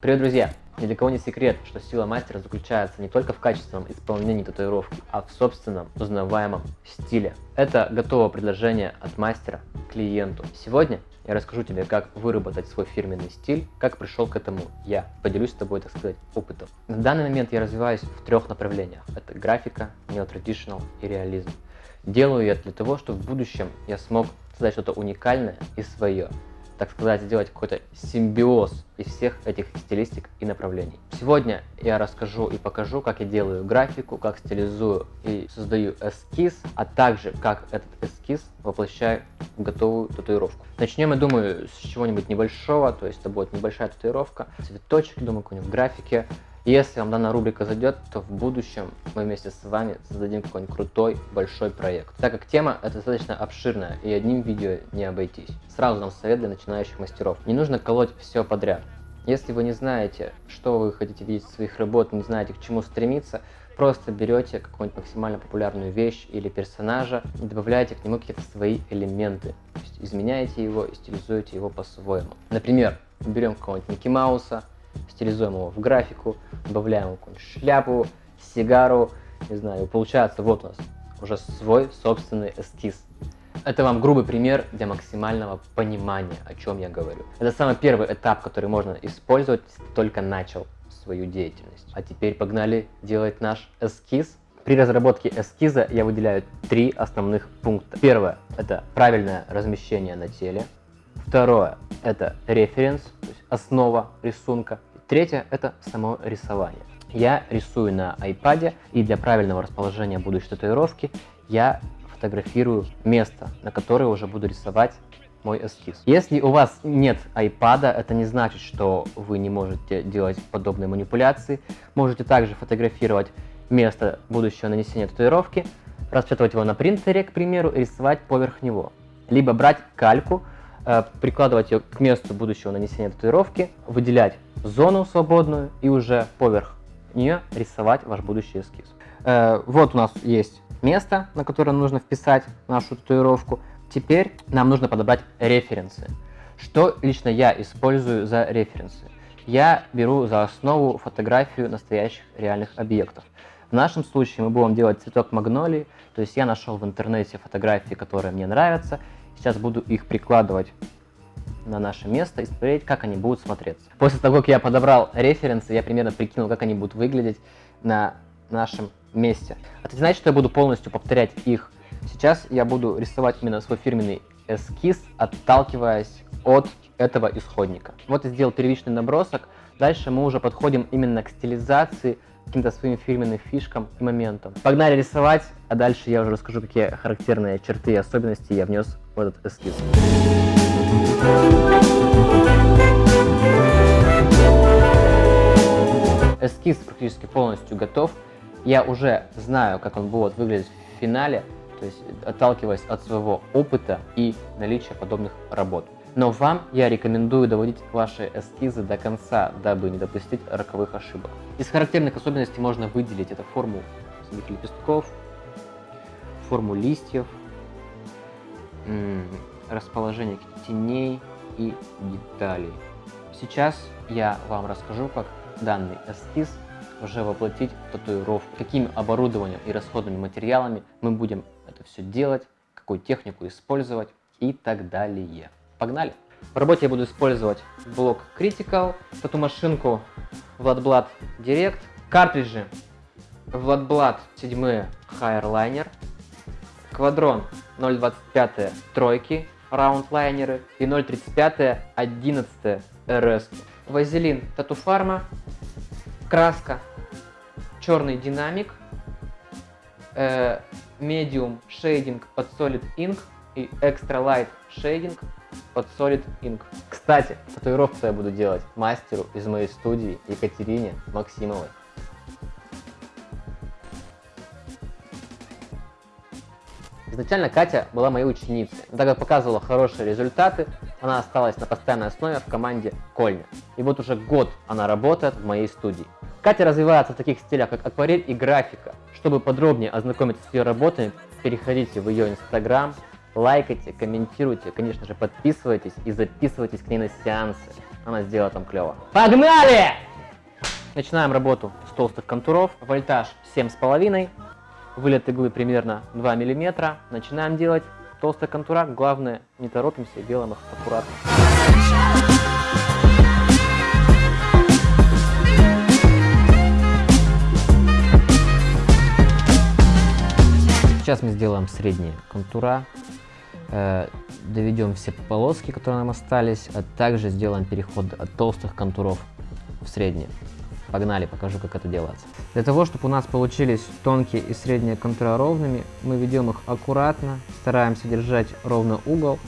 Привет, друзья! Ни для кого не секрет, что сила мастера заключается не только в качественном исполнении татуировки, а в собственном узнаваемом стиле. Это готовое предложение от мастера клиенту. Сегодня я расскажу тебе, как выработать свой фирменный стиль, как пришел к этому я. Поделюсь с тобой, так сказать, опытом. На данный момент я развиваюсь в трех направлениях. Это графика, неотрадиционал и реализм. Делаю я для того, чтобы в будущем я смог создать что-то уникальное и свое так сказать, сделать какой-то симбиоз из всех этих стилистик и направлений. Сегодня я расскажу и покажу, как я делаю графику, как стилизую и создаю эскиз, а также как этот эскиз воплощаю в готовую татуировку. Начнем, я думаю, с чего-нибудь небольшого, то есть это будет небольшая татуировка, цветочек, думаю, какой-нибудь графике, если вам данная рубрика зайдет, то в будущем мы вместе с вами создадим какой-нибудь крутой большой проект. Так как тема это достаточно обширная и одним видео не обойтись. Сразу нам совет для начинающих мастеров. Не нужно колоть все подряд. Если вы не знаете, что вы хотите видеть в своих работах, не знаете, к чему стремиться, просто берете какую-нибудь максимально популярную вещь или персонажа и добавляете к нему какие-то свои элементы. То есть изменяете его и стилизуете его по-своему. Например, берем какого-нибудь Микки Мауса, стилизуем его в графику, добавляем какую-нибудь шляпу, сигару, не знаю, получается вот у нас уже свой собственный эскиз. Это вам грубый пример для максимального понимания, о чем я говорю. Это самый первый этап, который можно использовать, только начал свою деятельность. А теперь погнали делать наш эскиз. При разработке эскиза я выделяю три основных пункта. Первое – это правильное размещение на теле. Второе – это референс, основа рисунка. Третье – это само рисование. Я рисую на iPad, и для правильного расположения будущей татуировки я фотографирую место, на которое уже буду рисовать мой эскиз. Если у вас нет iPad, это не значит, что вы не можете делать подобные манипуляции. Можете также фотографировать место будущего нанесения татуировки, распечатывать его на принтере, к примеру, и рисовать поверх него. Либо брать кальку, прикладывать ее к месту будущего нанесения татуировки, выделять зону свободную и уже поверх нее рисовать ваш будущий эскиз. Э, вот у нас есть место, на которое нужно вписать нашу татуировку. Теперь нам нужно подобрать референсы. Что лично я использую за референсы? Я беру за основу фотографию настоящих реальных объектов. В нашем случае мы будем делать цветок магнолии, то есть я нашел в интернете фотографии, которые мне нравятся. Сейчас буду их прикладывать на наше место и смотреть, как они будут смотреться. После того, как я подобрал референсы, я примерно прикинул, как они будут выглядеть на нашем месте. Это не значит, что я буду полностью повторять их. Сейчас я буду рисовать именно свой фирменный эскиз, отталкиваясь от этого исходника. Вот я сделал первичный набросок. Дальше мы уже подходим именно к стилизации, каким-то своим фирменным фишкам и моментам. Погнали рисовать, а дальше я уже расскажу, какие характерные черты и особенности я внес в этот эскиз. Эскиз практически полностью готов. Я уже знаю, как он будет выглядеть в финале, то есть отталкиваясь от своего опыта и наличия подобных работ. Но вам я рекомендую доводить ваши эскизы до конца, дабы не допустить роковых ошибок. Из характерных особенностей можно выделить это форму самих лепестков, форму листьев, расположение теней и деталей. Сейчас я вам расскажу, как данный эскиз уже воплотить в татуировку, каким оборудованием и расходными материалами мы будем это все делать, какую технику использовать и так далее. Погнали! В работе я буду использовать блок Critical, тату-машинку Vladblad Direct, картриджи Vladblad 7 Higher Квадрон 0.25 тройки, раунд-лайнеры и 0.35 11 RS. Вазелин Татуфарма, краска черный динамик, э, medium шейдинг под Solid Ink и Extra Light шейдинг под Solid Ink. Кстати, татуировку я буду делать мастеру из моей студии Екатерине Максимовой. Изначально Катя была моей ученицей, но так как показывала хорошие результаты, она осталась на постоянной основе в команде Кольня. И вот уже год она работает в моей студии. Катя развивается в таких стилях, как акварель и графика. Чтобы подробнее ознакомиться с ее работами, переходите в ее инстаграм, лайкайте, комментируйте, конечно же подписывайтесь и записывайтесь к ней на сеансы. она сделала там клево. Погнали! Начинаем работу с толстых контуров. Вольтаж 7,5. Вылет иглы примерно 2 мм. Начинаем делать толстые контура. Главное, не торопимся, делаем их аккуратно. Сейчас мы сделаем средние контура, доведем все полоски, которые нам остались, а также сделаем переход от толстых контуров в средние. Погнали, покажу, как это делается. Для того, чтобы у нас получились тонкие и средние контура ровными, мы ведем их аккуратно, стараемся держать ровно угол.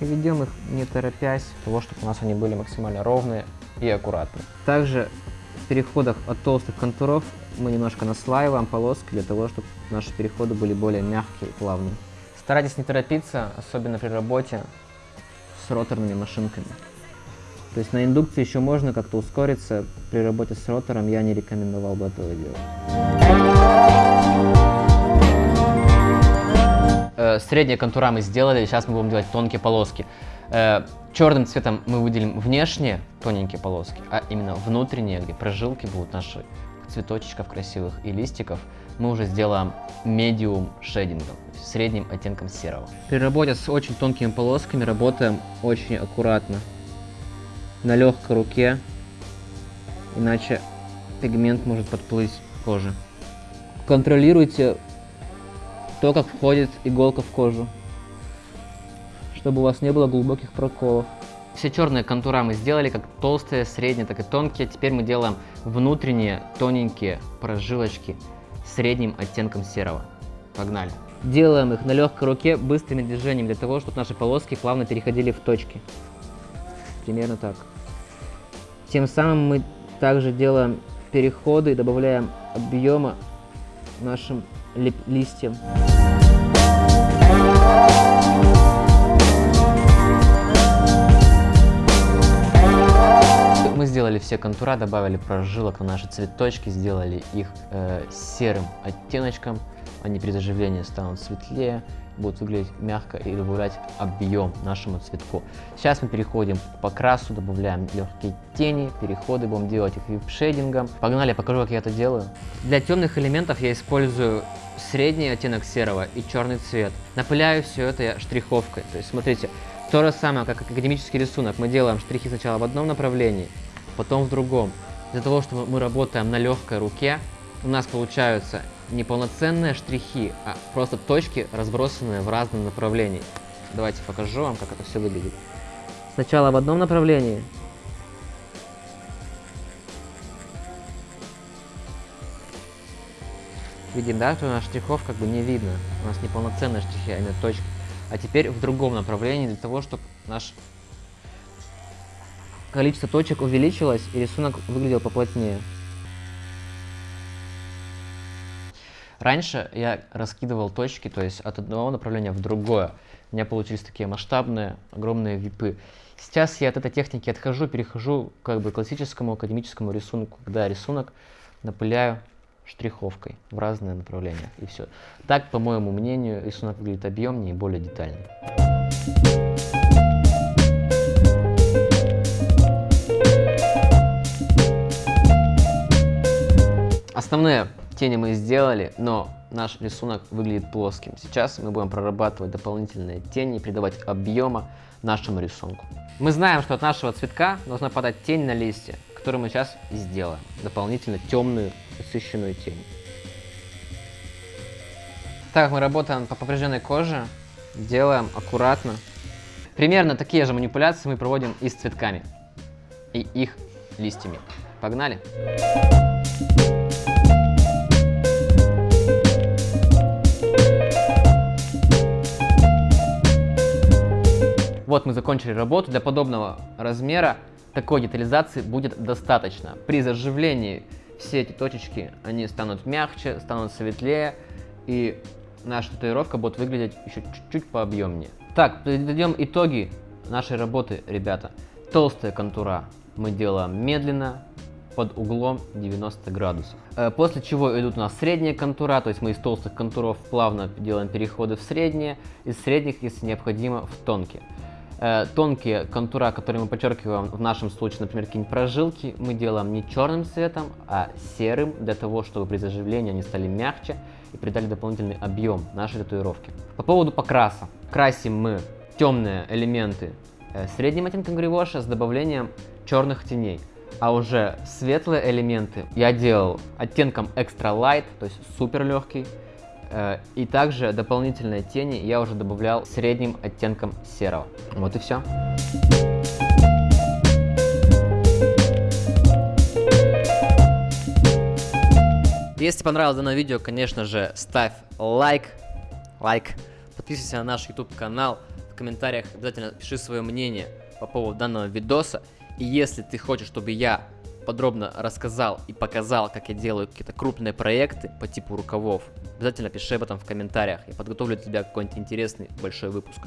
И ведем их не торопясь, для того, чтобы у нас они были максимально ровные и аккуратные. Также в переходах от толстых контуров мы немножко наслаиваем полоски для того, чтобы наши переходы были более мягкие и плавные. Старайтесь не торопиться, особенно при работе с роторными машинками. То есть на индукции еще можно как-то ускориться, при работе с ротором я не рекомендовал бы этого делать. Э, средние контура мы сделали, сейчас мы будем делать тонкие полоски. Э, черным цветом мы выделим внешние тоненькие полоски, а именно внутренние, где прожилки будут наши цветочков красивых и листиков, мы уже сделаем медиум шейдингом, средним оттенком серого. При работе с очень тонкими полосками работаем очень аккуратно, на легкой руке, иначе пигмент может подплыть коже. Контролируйте то, как входит иголка в кожу, чтобы у вас не было глубоких проколов. Все черные контура мы сделали, как толстые, средние, так и тонкие. Теперь мы делаем внутренние тоненькие прожилочки средним оттенком серого. Погнали. Делаем их на легкой руке быстрыми движениями для того, чтобы наши полоски плавно переходили в точки. Примерно так. Тем самым мы также делаем переходы и добавляем объема нашим листьям. Мы сделали все контура, добавили прожилок на наши цветочки, сделали их э, серым оттеночком. Они при заживлении станут светлее, будут выглядеть мягко и добавлять объем нашему цветку. Сейчас мы переходим к покрасу, добавляем легкие тени, переходы, будем делать их вип-шейдингом. Погнали, покажу, как я это делаю. Для темных элементов я использую средний оттенок серого и черный цвет. Напыляю все это штриховкой. То есть, смотрите, то же самое, как академический рисунок. Мы делаем штрихи сначала в одном направлении, потом в другом. Для того, чтобы мы работаем на легкой руке, у нас получаются не полноценные штрихи, а просто точки, разбросанные в разном направлении. Давайте покажу вам, как это все выглядит. Сначала в одном направлении. Видим, да, что у нас штрихов как бы не видно. У нас не полноценные штрихи, а именно точки. А теперь в другом направлении, для того, чтобы наш количество точек увеличилось и рисунок выглядел поплотнее. Раньше я раскидывал точки, то есть от одного направления в другое. У меня получились такие масштабные, огромные випы. Сейчас я от этой техники отхожу, перехожу как бы к классическому академическому рисунку, когда рисунок напыляю штриховкой в разные направления. И все. Так, по моему мнению, рисунок выглядит объемнее и более детальный. Основные Тени мы сделали, но наш рисунок выглядит плоским. Сейчас мы будем прорабатывать дополнительные тени, придавать объема нашему рисунку. Мы знаем, что от нашего цветка должна падать тень на листья, которую мы сейчас и сделаем. Дополнительно темную, насыщенную тень. Так как мы работаем по поврежденной коже, делаем аккуратно. Примерно такие же манипуляции мы проводим и с цветками, и их листьями. Погнали! Погнали! Вот мы закончили работу. Для подобного размера такой детализации будет достаточно. При заживлении все эти точечки, они станут мягче, станут светлее, и наша татуировка будет выглядеть еще чуть-чуть пообъемнее. Так, подведем итоги нашей работы, ребята. Толстая контура мы делаем медленно, под углом 90 градусов. Э, после чего идут у нас средние контура, то есть мы из толстых контуров плавно делаем переходы в средние, из средних, если необходимо, в тонкие. Э, тонкие контура, которые мы подчеркиваем в нашем случае, например, какие-нибудь прожилки, мы делаем не черным цветом, а серым, для того, чтобы при заживлении они стали мягче и придали дополнительный объем нашей татуировки. По поводу покраса. Красим мы темные элементы э, средним оттенком гривоша с добавлением черных теней. А уже светлые элементы я делал оттенком extra light, то есть супер легкий. Э, и также дополнительные тени я уже добавлял средним оттенком серого. Вот и все. Если понравилось данное видео, конечно же, ставь лайк, лайк, подписывайся на наш YouTube канал, в комментариях обязательно пиши свое мнение по поводу данного видоса. И если ты хочешь, чтобы я подробно рассказал и показал, как я делаю какие-то крупные проекты по типу рукавов, обязательно пиши об этом в комментариях. Я подготовлю для тебя какой-нибудь интересный большой выпуск.